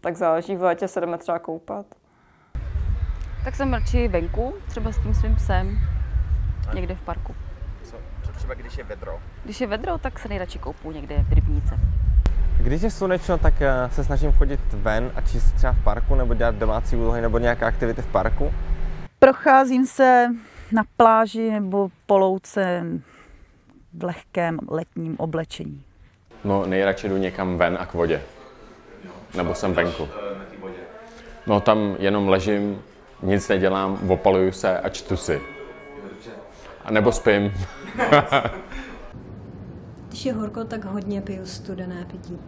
Tak záleží, v létě se jdeme třeba koupat. Tak jsem radši venku, třeba s tím svým psem, někde v parku. Co, co třeba když je vedro? Když je vedro, tak se nejradši koupu někde v rybníce. Když je slunečno, tak eh, se snažím chodit ven a číst třeba v parku, nebo dělat domácí úlohy, nebo nějaké aktivity v parku. Procházím se na pláži nebo po louce v lehkém letním oblečení. No, nejradši jdu někam ven a k vodě. Nebo jsem venku. No, tam jenom ležím, nic nedělám, opaluju se a čtu si. A nebo spím. Když je horko, tak hodně piju studené pití.